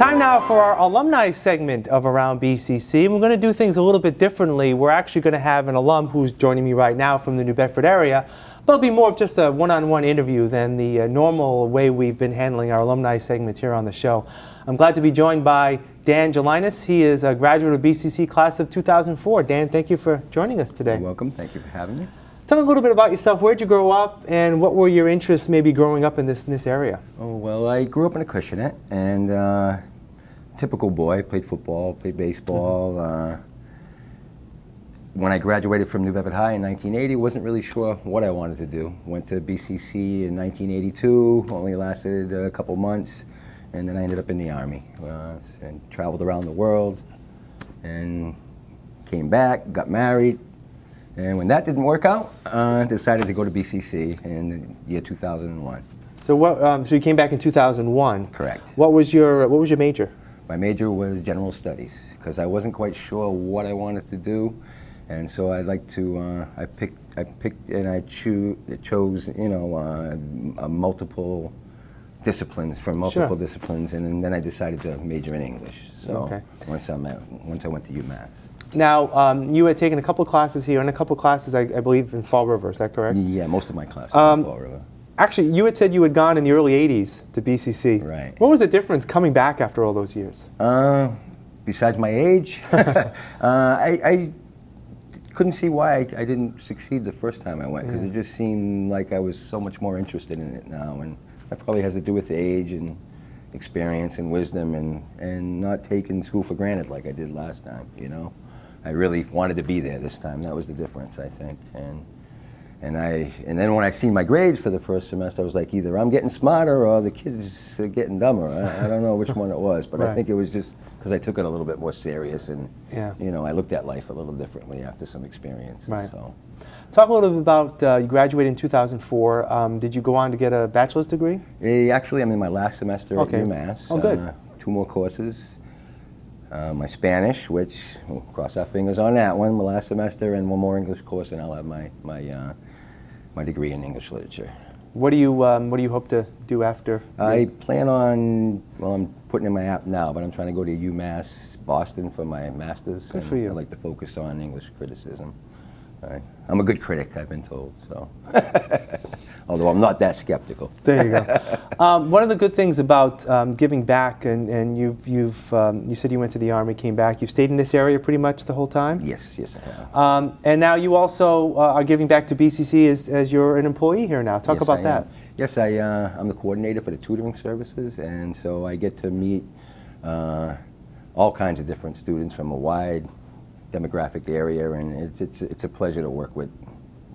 Time now for our alumni segment of Around BCC. We're going to do things a little bit differently. We're actually going to have an alum who's joining me right now from the New Bedford area. But it'll be more of just a one-on-one -on -one interview than the uh, normal way we've been handling our alumni segments here on the show. I'm glad to be joined by Dan Gelinas. He is a graduate of BCC class of 2004. Dan, thank you for joining us today. You're welcome. Thank you for having me. Tell me a little bit about yourself. Where'd you grow up, and what were your interests maybe growing up in this, in this area? Oh, well, I grew up in a Acushnet, and uh, typical boy, played football, played baseball. Mm -hmm. uh, when I graduated from New Bedford High in 1980, wasn't really sure what I wanted to do. Went to BCC in 1982, only lasted a couple months, and then I ended up in the Army uh, and traveled around the world and came back, got married, and when that didn't work out, I uh, decided to go to BCC in the year 2001. So what? Um, so you came back in 2001. Correct. What was your What was your major? My major was general studies because I wasn't quite sure what I wanted to do, and so I'd like to. Uh, I picked. I picked and I cho chose. You know, uh, multiple disciplines from multiple sure. disciplines, and, and, then I decided to major in English. So okay. once I once I went to UMass. Now, um, you had taken a couple classes here and a couple classes, I, I, believe, in Fall River. Is that correct? Yeah, most of my classes um, in Fall River. Actually, you had said you had gone in the early 80s to BCC. Right. What was the difference coming back after all those years? Uh, besides my age, uh, I, I, couldn't see why I, I, didn't succeed the first time I went because it just seemed like I was so much more interested in it now. And that probably has to do with age and experience and wisdom and, and not taking school for granted like I did last time, you know? I really wanted to be there this time. That was the difference, I think. And and I and then when I seen my grades for the first semester, I was like, either I'm getting smarter or the kids are getting dumber. I, I don't know which one it was, but right. I think it was just because I took it a little bit more serious and yeah. you know I looked at life a little differently after some experience. Right. So. Talk a little bit about uh, you graduated in 2004. Um, did you go on to get a bachelor's degree? Yeah, actually, I'm in my last semester okay. at UMass. Oh, good. Uh, two more courses uh, my Spanish, which we'll cross our fingers on that one, my last semester, and one more English course, and I'll have my my uh, my degree in English literature. What do you um, What do you hope to do after? I plan on well, I'm putting in my app now, but I'm trying to go to UMass Boston for my master's. Good for you. I like to focus on English criticism. I, I'm a good critic, I've been told. So, although I'm not that skeptical. There you go. um, one of the good things about um, giving back, and, and you've, you've um, you said you went to the army, came back. You've stayed in this area pretty much the whole time. Yes, yes, I have. Um, and now you also uh, are giving back to BCC as, as you're an employee here now. Talk yes, about I that. Am. Yes, I, uh, I'm the coordinator for the tutoring services, and so I get to meet uh, all kinds of different students from a wide demographic area, and it's, it's, it's a pleasure to work with,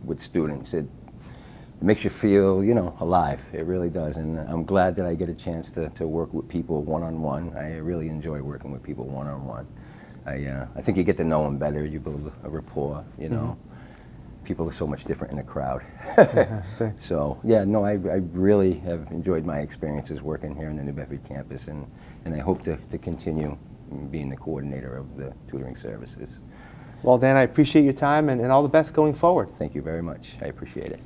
with students. It, it makes you feel, you know, alive. It really does, and I'm glad that I get a chance to, to work with people one-on-one. -on -one. I really enjoy working with people one-on-one. -on -one. I, uh, I think you get to know them better, you build a rapport, you know. Mm -hmm. People are so much different in a crowd. so, yeah, no, I, I really have enjoyed my experiences working here in the New Bedford campus, and, and I hope to, to continue being the coordinator of the tutoring services. Well, Dan, I appreciate your time and, and all the best going forward. Thank you very much. I appreciate it.